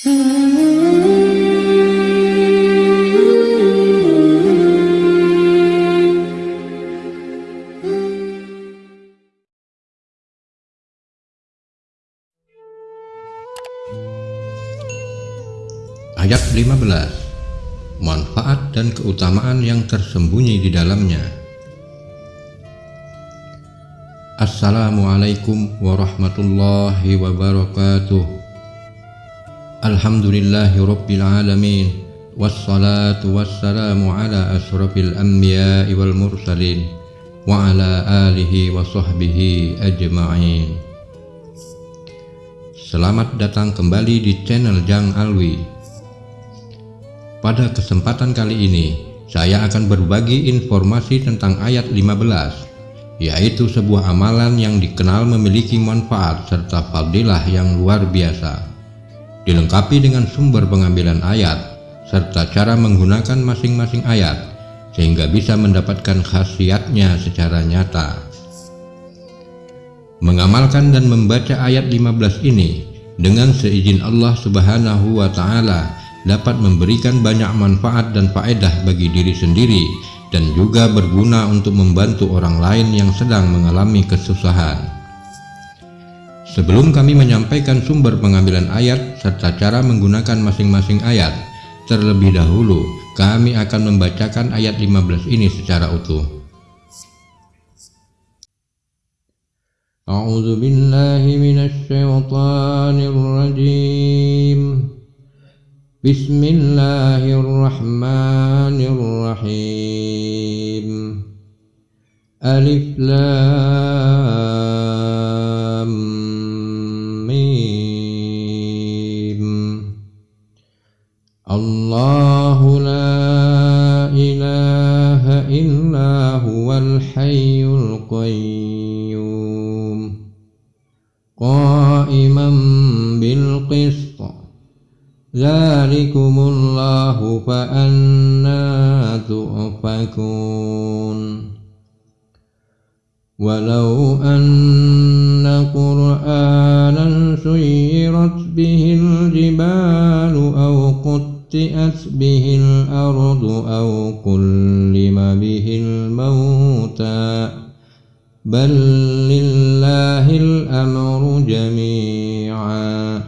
Ayat 15 Manfaat dan keutamaan yang tersembunyi di dalamnya. Assalamualaikum warahmatullahi wabarakatuh Alhamdulillahi alamin. Wassalatu wassalamu ala ashrafil anbiya wal mursalin Wa ala alihi wa sahbihi ajma'in. Selamat datang kembali di channel Jang Alwi. Pada kesempatan kali ini, saya akan berbagi informasi tentang ayat 15, yaitu sebuah amalan yang dikenal memiliki manfaat serta fadilah yang luar biasa. Dilengkapi dengan sumber pengambilan ayat, serta cara menggunakan masing-masing ayat, sehingga bisa mendapatkan khasiatnya secara nyata. Mengamalkan dan membaca ayat 15 ini dengan seizin Allah Subhanahu wa Ta'ala dapat memberikan banyak manfaat dan faedah bagi diri sendiri dan juga berguna untuk membantu orang lain yang sedang mengalami kesusahan. Sebelum kami menyampaikan sumber pengambilan ayat serta cara menggunakan masing-masing ayat, terlebih dahulu kami akan membacakan ayat 15 ini secara utuh. A'udzu billahi minasy syaithanir rajim. Bismillahirrahmanirrahim. Alif lam الله لا إله إلا هو الحي القيوم. قائما بالقسط. ذلكم الله فأنا تؤفكون. ولو أن قرآنا سيرت به الجبال قطئت به الأرض أو كلم به الموتى بل لله الأمر جميعا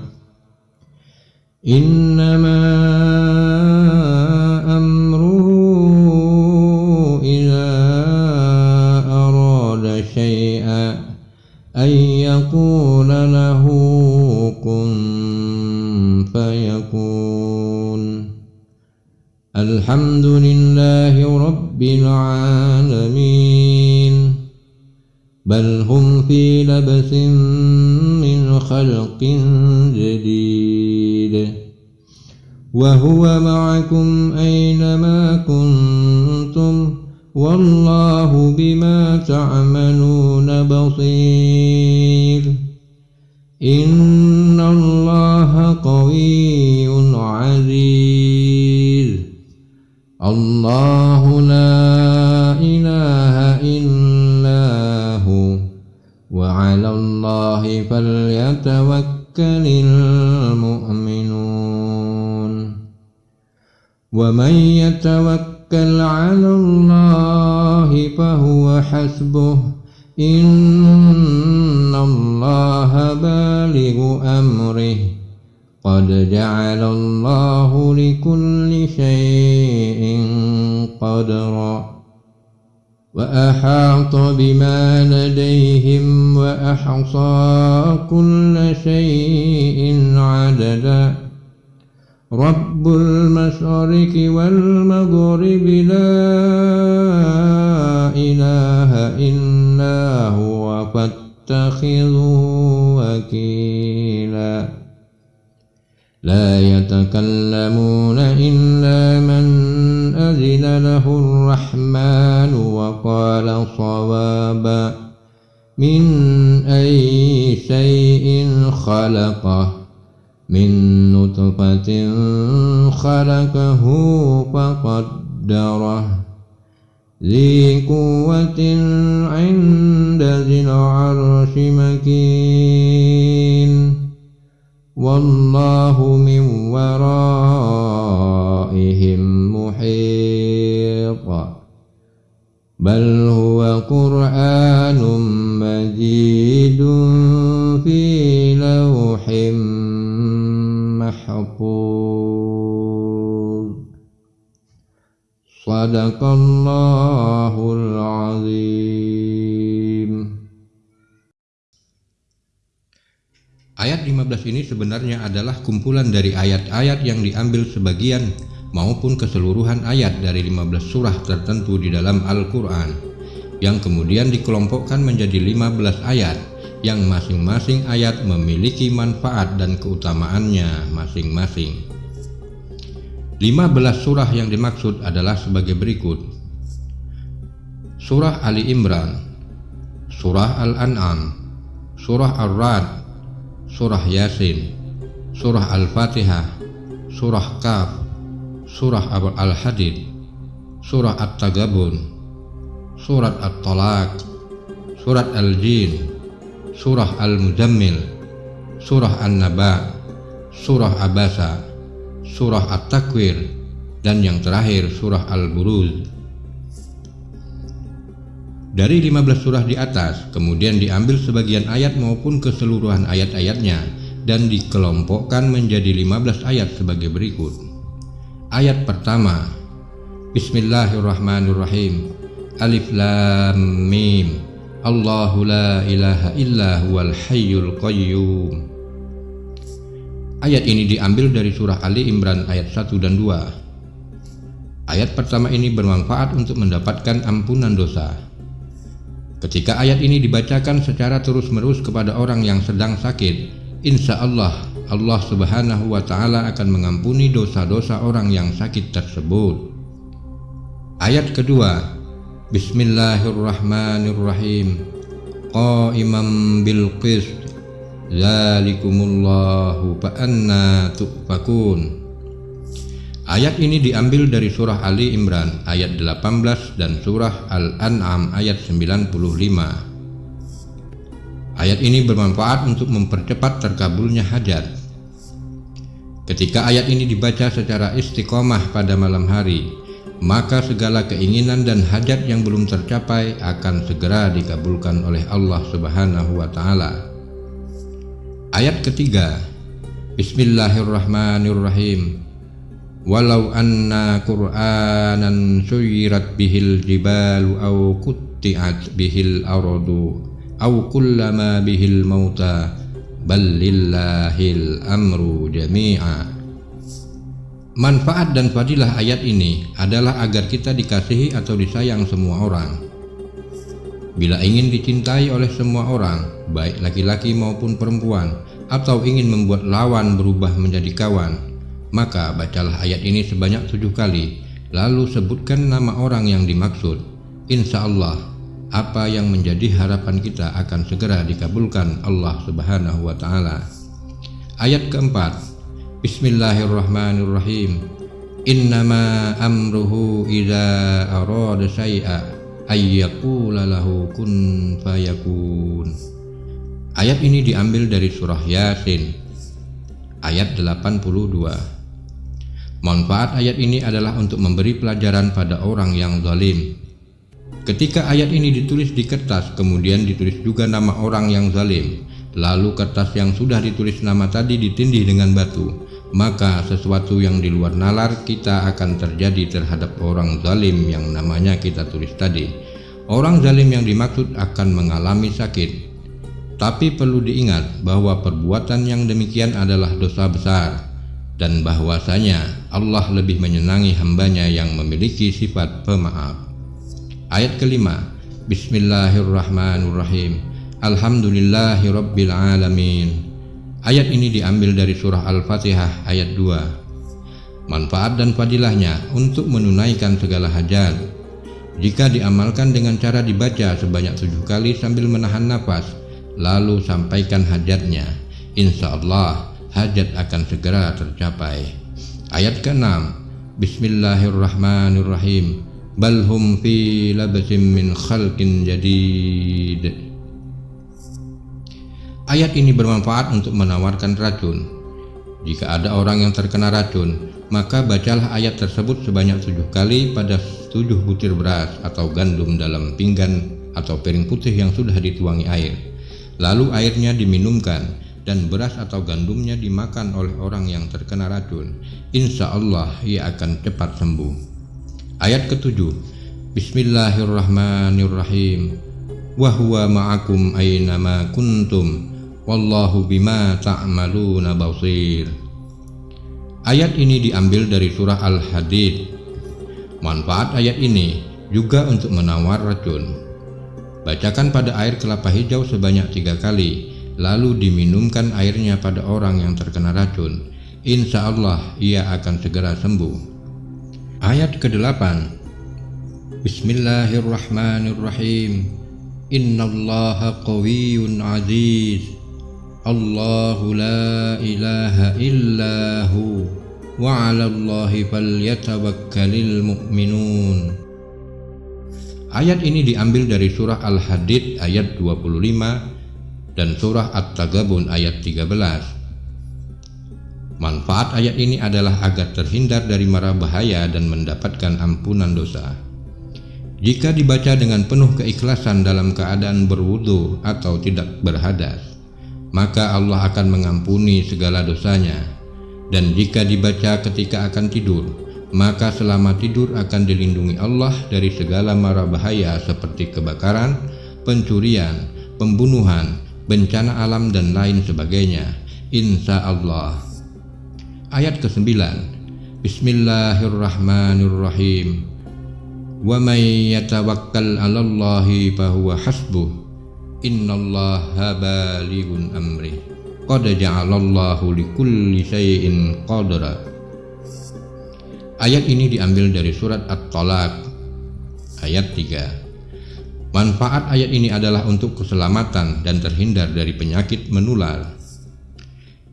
إنما وهو معكم أينما كنتم والله بما تعملون بصير. إن الله قوي عزيز. الله لا إله إلا هو. وعلى الله فليتوكل المؤمنون. ومن يتوكل على الله فهو حسبه إن الله بالغ أمره قد جعل الله لكل شيء قدرا وأحاط بما لديهم وأحصى كل شيء عددا رب المشرق والمغرب لا إله إلا هو فاتخذوا وكيلا لا يتكلمون إلا من أذن له الرحمن وقال صوابا من أي شيء خلقه من نطفة خلقه فقدره. ذي قوة عند ذي العرش مكين. والله من ورائهم محيط. بل هو قرآن مجيد في لوح محفوظ صدق الله العظيم Ayat 15 ini sebenarnya adalah kumpulan dari ayat-ayat yang diambil sebagian maupun keseluruhan ayat dari 15 surah tertentu di dalam Al-Quran yang kemudian dikelompokkan menjadi 15 ayat yang masing-masing ayat memiliki manfaat dan keutamaannya masing-masing. 15 surah yang dimaksud adalah sebagai berikut. Surah Ali Imran, Surah Al-An'am, Surah Ar-Rad, Surah Yasin, Surah Al-Fatihah, Surah Kaf, Surah Al-Hadid, Surah At-Tagabun, Surat At-Talaq, Surat Al-Jin, Surah Al-Muzammil, Surah An-Naba, Surah Abasa, Surah At-Takwir, dan yang terakhir Surah Al-Buruz. Dari 15 surah di atas, kemudian diambil sebagian ayat maupun keseluruhan ayat-ayatnya dan dikelompokkan menjadi 15 ayat sebagai berikut. Ayat pertama, Bismillahirrahmanirrahim. Alif Lam Mim. Allahu la ilaha illa huwal hayyul qayyum. Ayat ini diambil dari surah Ali Imran ayat 1 dan 2. Ayat pertama ini bermanfaat untuk mendapatkan ampunan dosa. Ketika ayat ini dibacakan secara terus-menerus kepada orang yang sedang sakit, insya Allah Allah Subhanahu wa Ta'ala akan mengampuni dosa-dosa orang yang sakit tersebut. Ayat kedua, Bismillahirrahmanirrahim. Qaiman bil qist, Zalikumullahu fa'anna tu'fakun. Ayat ini diambil dari surah Ali Imran ayat 18 dan surah Al-An'am ayat 95. Ayat ini bermanfaat untuk mempercepat terkabulnya hajat. Ketika ayat ini dibaca secara istiqomah pada malam hari, maka segala keinginan dan hajat yang belum tercapai akan segera dikabulkan oleh Allah Subhanahu wa taala. Ayat ketiga. Bismillahirrahmanirrahim. Walau anna qur'anan suyirat bihil jibalu au kutti'at bihil aradu au kullama bihil mauta bal lillahil amru jami'a Manfaat dan fadilah ayat ini adalah agar kita dikasihi atau disayang semua orang. Bila ingin dicintai oleh semua orang, baik laki-laki maupun perempuan, atau ingin membuat lawan berubah menjadi kawan, maka bacalah ayat ini sebanyak tujuh kali, lalu sebutkan nama orang yang dimaksud. Insya Allah, apa yang menjadi harapan kita akan segera dikabulkan Allah Subhanahu wa Ta'ala. Ayat keempat, Bismillahirrahmanirrahim. Innama amruhu idza arada syai'a ayyaqula lahu kun fayakun. Ayat ini diambil dari surah Yasin ayat 82. Manfaat ayat ini adalah untuk memberi pelajaran pada orang yang zalim. Ketika ayat ini ditulis di kertas, kemudian ditulis juga nama orang yang zalim, lalu kertas yang sudah ditulis nama tadi ditindih dengan batu, maka sesuatu yang di luar nalar kita akan terjadi terhadap orang zalim yang namanya kita tulis tadi. Orang zalim yang dimaksud akan mengalami sakit. Tapi perlu diingat bahwa perbuatan yang demikian adalah dosa besar dan bahwasanya Allah lebih menyenangi hambanya yang memiliki sifat pemaaf. Ayat kelima, Bismillahirrahmanirrahim. Alhamdulillahi Rabbil Alamin. Ayat ini diambil dari surah Al-Fatihah ayat 2. Manfaat dan fadilahnya untuk menunaikan segala hajat. Jika diamalkan dengan cara dibaca sebanyak tujuh kali sambil menahan nafas, lalu sampaikan hajatnya, insya Allah hajat akan segera tercapai. Ayat ke-6 Bismillahirrahmanirrahim Bal hum fi labasim min khalqin jadid Ayat ini bermanfaat untuk menawarkan racun Jika ada orang yang terkena racun, maka bacalah ayat tersebut sebanyak tujuh kali pada tujuh butir beras atau gandum dalam pinggan atau piring putih yang sudah dituangi air. Lalu airnya diminumkan dan beras atau gandumnya dimakan oleh orang yang terkena racun. Insya Allah ia akan cepat sembuh. Ayat ketujuh Bismillahirrahmanirrahim Wahuwa ma'akum aynama kuntum Wallahu bima ta'maluna basir. Ayat ini diambil dari surah Al-Hadid. Manfaat ayat ini juga untuk menawar racun. Bacakan pada air kelapa hijau sebanyak tiga kali Lalu diminumkan airnya pada orang yang terkena racun. Insya Allah ia akan segera sembuh. Ayat ke-8 Bismillahirrahmanirrahim. Inna allaha qawiyun aziz Allahu la ilaha illahu wa 'ala Allahi falyatawakkalul mu'minun. Ayat ini diambil dari surah Al-Hadid ayat 25 dan surah At-Tagabun ayat 13. Manfaat ayat ini adalah agar terhindar dari mara bahaya dan mendapatkan ampunan dosa. Jika dibaca dengan penuh keikhlasan dalam keadaan berwudu atau tidak berhadas, maka Allah akan mengampuni segala dosanya. Dan jika dibaca ketika akan tidur, maka selama tidur akan dilindungi Allah dari segala mara bahaya seperti kebakaran, pencurian, pembunuhan, bencana alam dan lain sebagainya. Insya Allah. Ayat ke-9 Bismillahirrahmanirrahim Wa may yatawakkal 'alallahi fahuwa hasbuh innallaha balighun amri. Qad ja'alallahu likulli syai'in qadra. Ayat ini diambil dari surat At-Talaq ayat 3 Manfaat ayat ini adalah untuk keselamatan dan terhindar dari penyakit menular.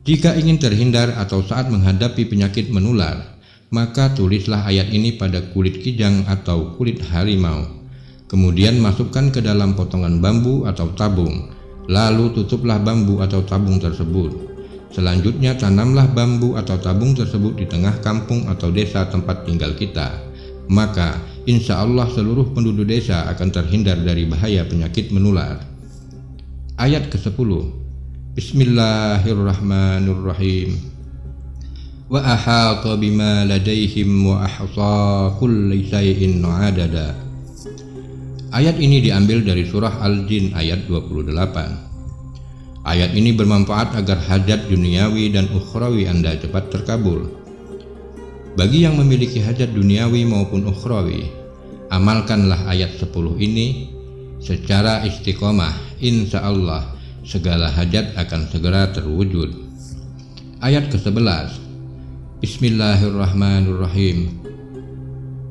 Jika ingin terhindar atau saat menghadapi penyakit menular maka tulislah ayat ini pada kulit kijang atau kulit harimau Kemudian masukkan ke dalam potongan bambu atau tabung, lalu tutuplah bambu atau tabung tersebut. Selanjutnya tanamlah bambu atau tabung tersebut di tengah kampung atau desa tempat tinggal kita. Maka insya Allah seluruh penduduk desa akan terhindar dari bahaya penyakit menular. Ayat ke-10 Bismillahirrahmanirrahim Wa ahata bima ladaihim wa ahsa kulli syai'in adada Ayat ini diambil dari surah Al-Jin ayat 28. Ayat ini bermanfaat agar hajat duniawi dan ukhrawi Anda cepat terkabul. Bagi yang memiliki hajat duniawi maupun ukhrawi, amalkanlah ayat 10 ini secara istiqomah. Insya Allah segala hajat akan segera terwujud. Ayat ke-11 Bismillahirrahmanirrahim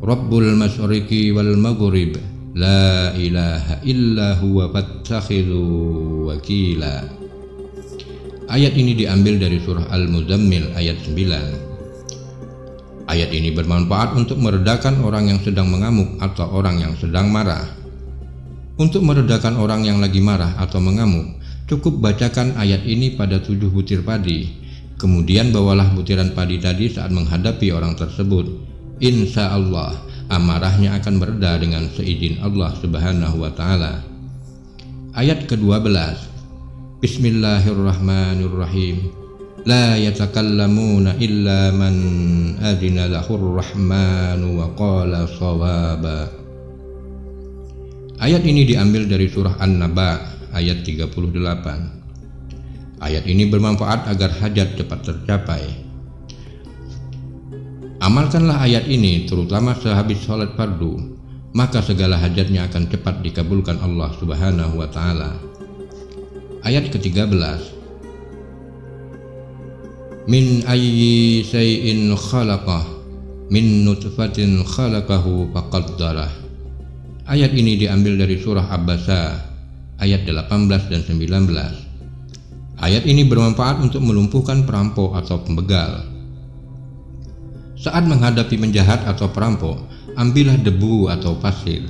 Rabbul masyriqi wal maghrib La ilaha illa huwa fattakhidhu wakila. Ayat ini diambil dari surah Al-Muzammil ayat 9 Ayat ini bermanfaat untuk meredakan orang yang sedang mengamuk atau orang yang sedang marah. Untuk meredakan orang yang lagi marah atau mengamuk Cukup bacakan ayat ini pada tujuh butir padi. Kemudian bawalah butiran padi tadi saat menghadapi orang tersebut. Insya Allah amarahnya akan mereda dengan seizin Allah Subhanahu wa taala. Ayat ke-12. Bismillahirrahmanirrahim. La yatakallamuna illa man adina lahur rahmanu wa qala sawaba. Ayat ini diambil dari surah An-Naba ayat 38. Ayat ini bermanfaat agar hajat cepat tercapai Amalkanlah ayat ini terutama sehabis sholat fardu, maka segala hajatnya akan cepat dikabulkan Allah Subhanahu wa taala. Ayat ke-13 Min ayyi shay'in khalaqah min nutfatin khalaqahu faqaddarah. Ayat ini diambil dari surah Abbasa ayat 18 dan 19. Ayat ini bermanfaat untuk melumpuhkan perampok atau pembegal saat menghadapi penjahat atau perampok, ambillah debu atau pasir,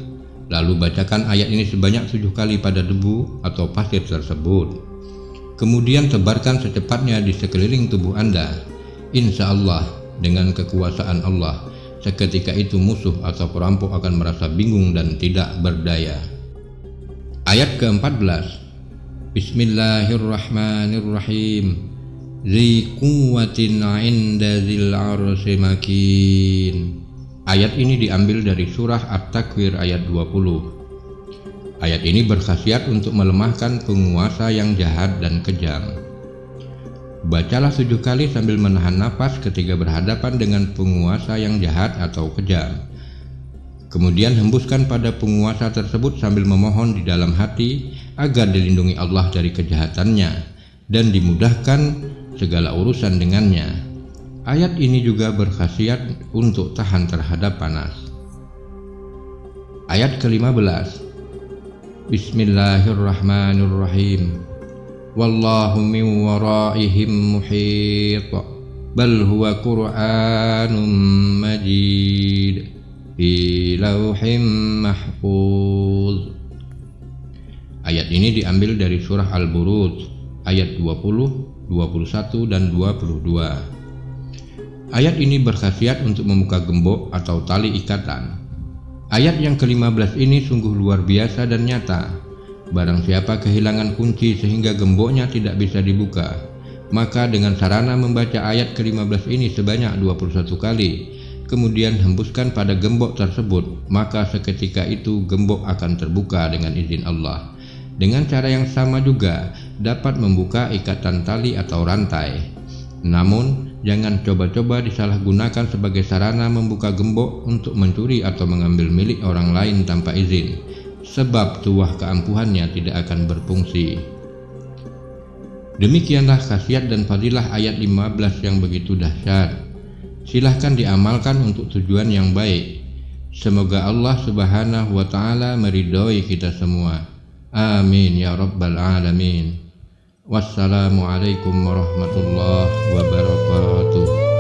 lalu bacakan ayat ini sebanyak tujuh kali pada debu atau pasir tersebut. Kemudian tebarkan secepatnya di sekeliling tubuh Anda. Insya Allah dengan kekuasaan Allah seketika itu musuh atau perampok akan merasa bingung dan tidak berdaya. Ayat ke-14 Bismillahirrahmanirrahim Inda zil Ayat ini diambil dari surah At-Takwir ayat 20 Ayat ini berkhasiat untuk melemahkan penguasa yang jahat dan kejam. Bacalah tujuh kali sambil menahan nafas ketika berhadapan dengan penguasa yang jahat atau kejam. Kemudian hembuskan pada penguasa tersebut sambil memohon di dalam hati agar dilindungi Allah dari kejahatannya dan dimudahkan segala urusan dengannya. Ayat ini juga berkhasiat untuk tahan terhadap panas. Ayat ke-15 Bismillahirrahmanirrahim. Wallahu min waraihim muhit. Bal huwa qur'anun majid. Fi lauhim mahfuz. Ayat ini diambil dari surah Al-Buruj ayat 20, 21 dan 22. Ayat ini berkhasiat untuk membuka gembok atau tali ikatan. Ayat yang ke-15 ini sungguh luar biasa dan nyata Barang siapa kehilangan kunci sehingga gemboknya tidak bisa dibuka, maka dengan sarana membaca ayat ke-15 ini sebanyak 21 kali, kemudian hembuskan pada gembok tersebut, maka seketika itu gembok akan terbuka dengan izin Allah. Dengan cara yang sama juga dapat membuka ikatan tali atau rantai. Namun, jangan coba-coba disalahgunakan sebagai sarana membuka gembok untuk mencuri atau mengambil milik orang lain tanpa izin sebab tuah keampuhannya tidak akan berfungsi. Demikianlah khasiat dan fadilah ayat 15 yang begitu dahsyat. Silahkan diamalkan untuk tujuan yang baik. Semoga Allah subhanahu wa ta'ala meridhoi kita semua. آمين يا رب العالمين. والسلام عليكم ورحمة الله وبركاته.